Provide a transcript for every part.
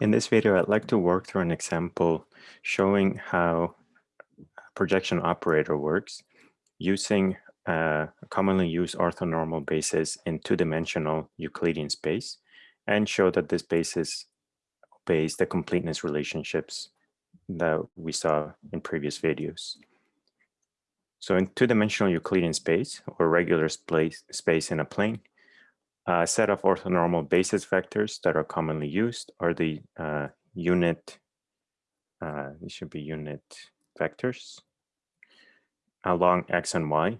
In this video, I'd like to work through an example showing how projection operator works using a commonly used orthonormal basis in two-dimensional Euclidean space and show that this basis obeys the completeness relationships that we saw in previous videos. So in two-dimensional Euclidean space or regular space, space in a plane, a set of orthonormal basis vectors that are commonly used are the uh, unit, uh, these should be unit vectors along x and y.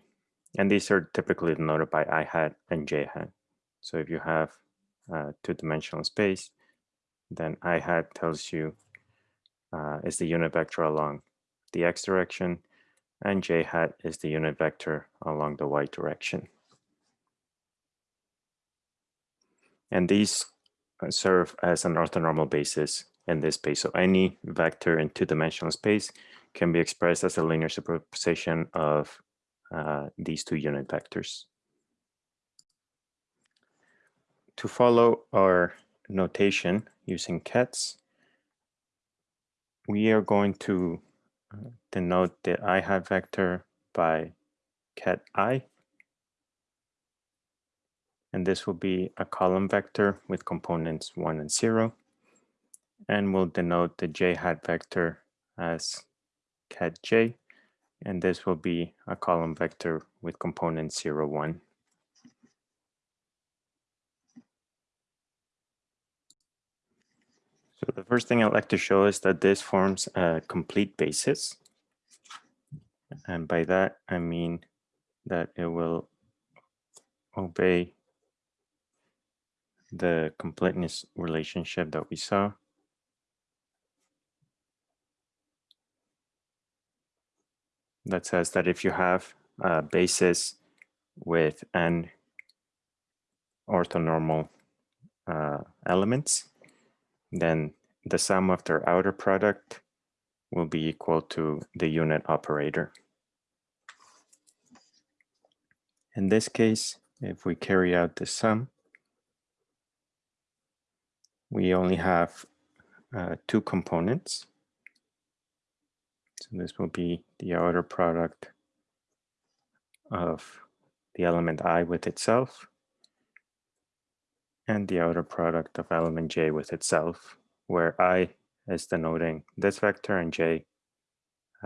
And these are typically denoted by i hat and j hat. So if you have uh, two-dimensional space, then i hat tells you uh, is the unit vector along the x direction, and j hat is the unit vector along the y direction. And these uh, serve as an orthonormal basis in this space. So any vector in two-dimensional space can be expressed as a linear superposition of uh, these two unit vectors. To follow our notation using kets, we are going to uh, denote the i hat vector by ket i and this will be a column vector with components 1 and 0. And we'll denote the j hat vector as ket j, and this will be a column vector with components 0, 1. So the first thing I'd like to show is that this forms a complete basis. And by that, I mean that it will obey the completeness relationship that we saw. That says that if you have a basis with n orthonormal uh, elements, then the sum of their outer product will be equal to the unit operator. In this case, if we carry out the sum, we only have uh, two components. So this will be the outer product of the element i with itself and the outer product of element j with itself, where i is denoting this vector and j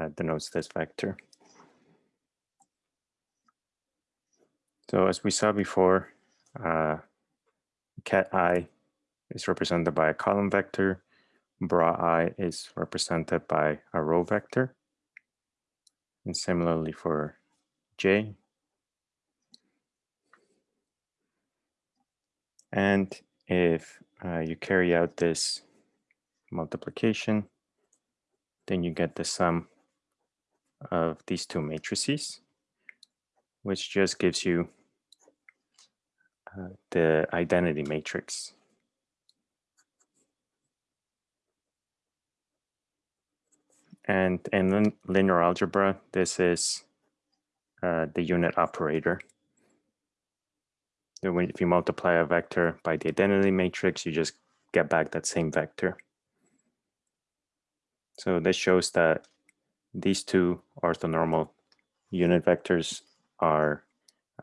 uh, denotes this vector. So as we saw before, uh, ket i is represented by a column vector. Bra i is represented by a row vector. And similarly for j. And if uh, you carry out this multiplication, then you get the sum of these two matrices, which just gives you uh, the identity matrix. And in linear algebra, this is uh, the unit operator. If you multiply a vector by the identity matrix, you just get back that same vector. So this shows that these two orthonormal unit vectors are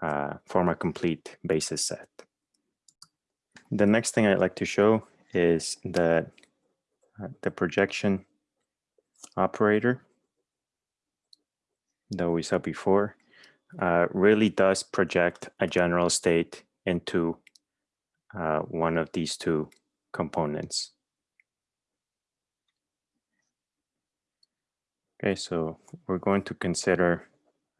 uh, form a complete basis set. The next thing I'd like to show is that uh, the projection operator that we saw before uh, really does project a general state into uh, one of these two components. Okay, so we're going to consider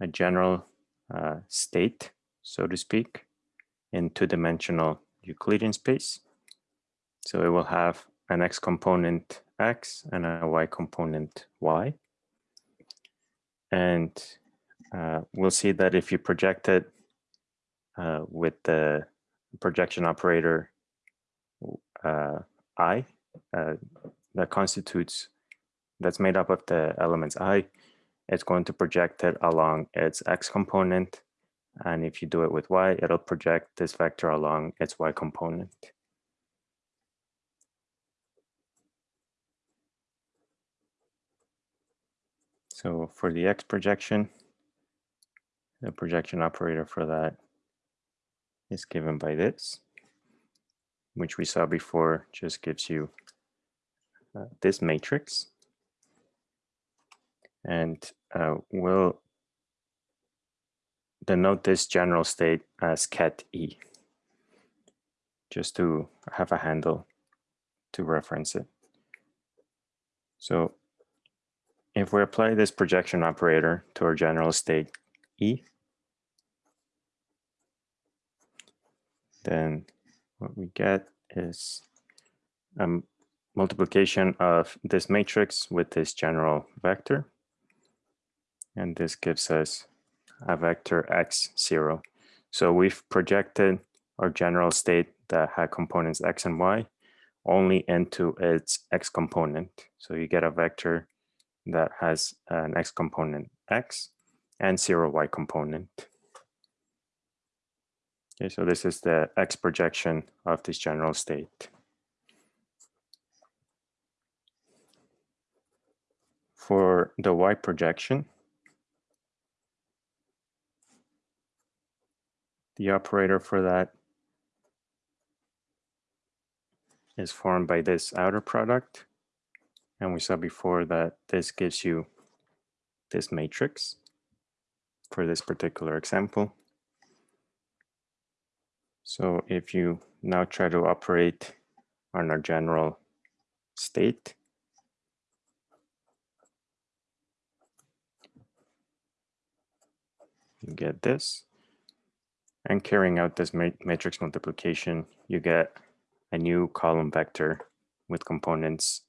a general uh, state, so to speak, in two-dimensional Euclidean space. So it will have an x component x and a y component y. And uh, we'll see that if you project it uh, with the projection operator uh, i, uh, that constitutes, that's made up of the elements i, it's going to project it along its x component. And if you do it with y, it'll project this vector along its y component. So for the X projection, the projection operator for that is given by this, which we saw before just gives you uh, this matrix. And uh, we'll denote this general state as ket E, just to have a handle to reference it. So if we apply this projection operator to our general state E, then what we get is a multiplication of this matrix with this general vector. And this gives us a vector x0. So we've projected our general state that had components x and y only into its x component. So you get a vector that has an x component x and zero y component. Okay, so this is the x projection of this general state. For the y projection, the operator for that is formed by this outer product. And we saw before that this gives you this matrix for this particular example. So if you now try to operate on our general state, you get this. And carrying out this matrix multiplication, you get a new column vector with components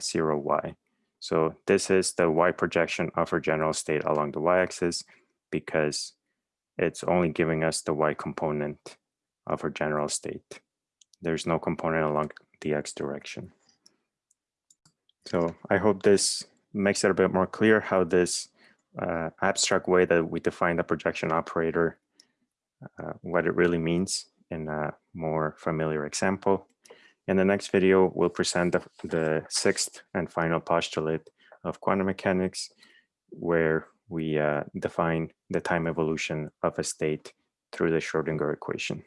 0, y. So this is the y projection of our general state along the y-axis because it's only giving us the y component of our general state. There's no component along the x direction. So I hope this makes it a bit more clear how this uh, abstract way that we define the projection operator, uh, what it really means in a more familiar example. In the next video, we'll present the, the sixth and final postulate of quantum mechanics, where we uh, define the time evolution of a state through the Schrodinger equation.